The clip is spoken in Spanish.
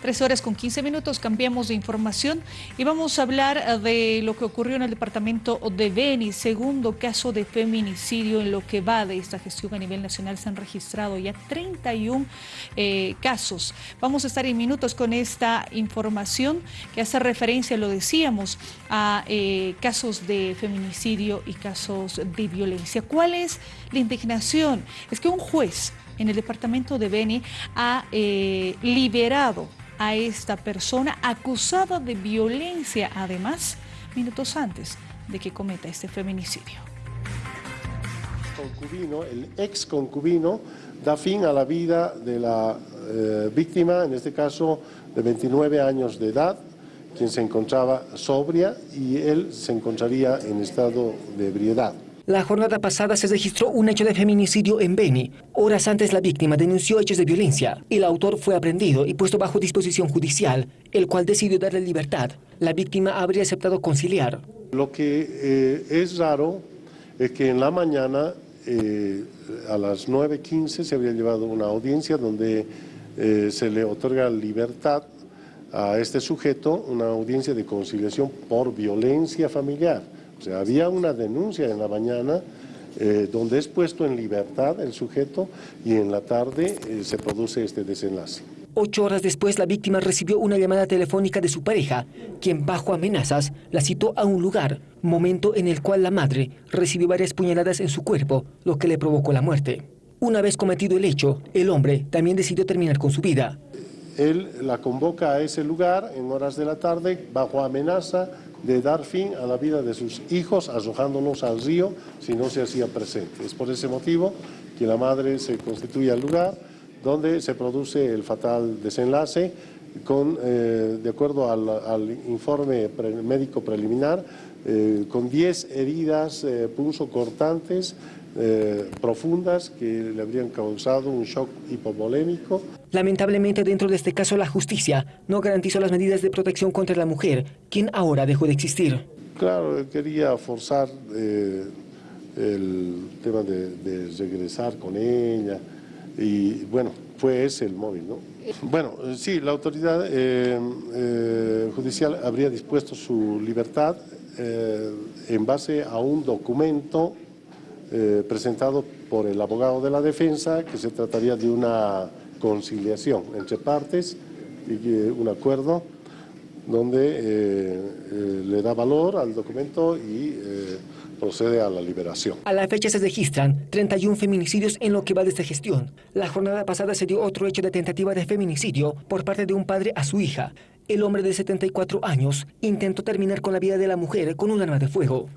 Tres horas con 15 minutos, cambiamos de información y vamos a hablar eh, de lo que ocurrió en el departamento de Beni. Segundo caso de feminicidio en lo que va de esta gestión a nivel nacional. Se han registrado ya 31 eh, casos. Vamos a estar en minutos con esta información que hace referencia, lo decíamos, a eh, casos de feminicidio y casos de violencia. ¿Cuál es la indignación? Es que un juez en el departamento de Beni ha liberado a esta persona acusada de violencia, además, minutos antes de que cometa este feminicidio. Concubino, el ex concubino da fin a la vida de la eh, víctima, en este caso de 29 años de edad, quien se encontraba sobria y él se encontraría en estado de ebriedad. La jornada pasada se registró un hecho de feminicidio en Beni. Horas antes la víctima denunció hechos de violencia. El autor fue aprendido y puesto bajo disposición judicial, el cual decidió darle libertad. La víctima habría aceptado conciliar. Lo que eh, es raro es que en la mañana, eh, a las 9.15, se habría llevado una audiencia donde eh, se le otorga libertad a este sujeto, una audiencia de conciliación por violencia familiar. O sea, había una denuncia en la mañana eh, donde es puesto en libertad el sujeto y en la tarde eh, se produce este desenlace. Ocho horas después, la víctima recibió una llamada telefónica de su pareja, quien bajo amenazas la citó a un lugar, momento en el cual la madre recibió varias puñaladas en su cuerpo, lo que le provocó la muerte. Una vez cometido el hecho, el hombre también decidió terminar con su vida. Él la convoca a ese lugar en horas de la tarde, bajo amenaza, de dar fin a la vida de sus hijos arrojándolos al río si no se hacía presente. Es por ese motivo que la madre se constituye al lugar donde se produce el fatal desenlace con, eh, de acuerdo al, informe médico preliminar, eh, con 10 heridas eh, cortantes eh, profundas que le habrían causado un shock hipovolémico. Lamentablemente dentro de este caso la justicia no garantizó las medidas de protección contra la mujer, quien ahora dejó de existir. Claro, quería forzar el tema de, regresar con ella y bueno, fue ese el móvil, ¿no? Bueno, sí, la autoridad eh, judicial habría dispuesto su libertad en base a un documento eh, presentado por el abogado de la defensa, que se trataría de una conciliación entre partes y un acuerdo donde eh, eh, le da valor al documento y procede a la liberación. A la fecha se registran 31 feminicidios en lo que va de esta gestión. La jornada pasada se dio otro hecho de tentativa de feminicidio por parte de un padre a su hija. El hombre de 74 años intentó terminar con la vida de la mujer con un arma de fuego.